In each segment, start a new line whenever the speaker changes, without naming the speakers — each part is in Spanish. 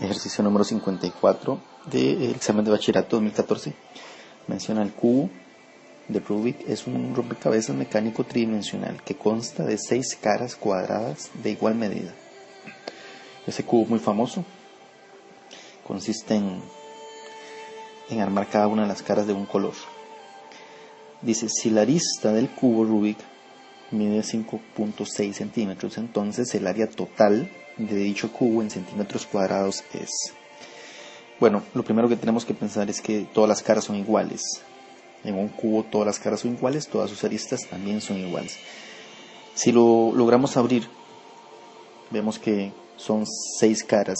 ejercicio número 54 del examen de bachillerato 2014. Menciona el cubo de Rubik. Es un rompecabezas mecánico tridimensional que consta de seis caras cuadradas de igual medida. Ese cubo muy famoso consiste en, en armar cada una de las caras de un color. Dice, si la arista del cubo Rubik mide 5.6 centímetros, entonces el área total de dicho cubo en centímetros cuadrados es. Bueno, lo primero que tenemos que pensar es que todas las caras son iguales. En un cubo todas las caras son iguales, todas sus aristas también son iguales. Si lo logramos abrir, vemos que son seis caras.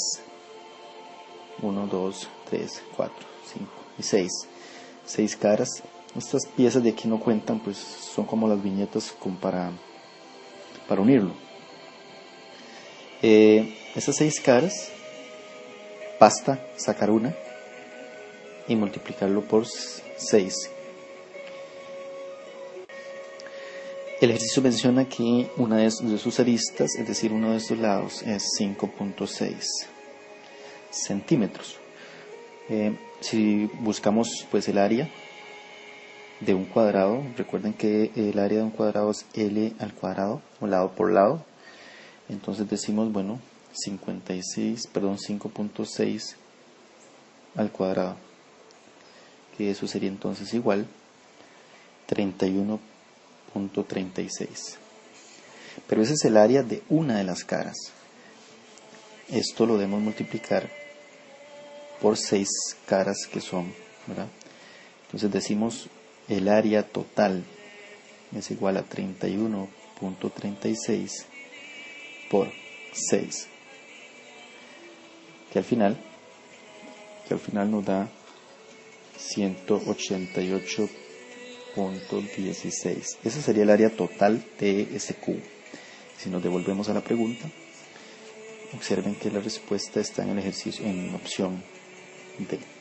1, 2, 3, 4, 5 y 6. Seis caras. Estas piezas de aquí no cuentan, pues son como las viñetas para, para unirlo. Esas seis caras, basta sacar una y multiplicarlo por 6. El ejercicio menciona que una de sus aristas, es decir, uno de estos lados, es 5.6 centímetros. Eh, si buscamos pues el área de un cuadrado, recuerden que el área de un cuadrado es L al cuadrado, o lado por lado, entonces decimos, bueno, 56, perdón, 5.6 al cuadrado. Que eso sería entonces igual 31.36. Pero ese es el área de una de las caras. Esto lo debemos multiplicar por 6 caras que son, ¿verdad? Entonces decimos el área total es igual a 31.36 por 6. Que al final, que al final nos da 188.16. Ese sería el área total de ese cubo. Si nos devolvemos a la pregunta, observen que la respuesta está en el ejercicio en opción D.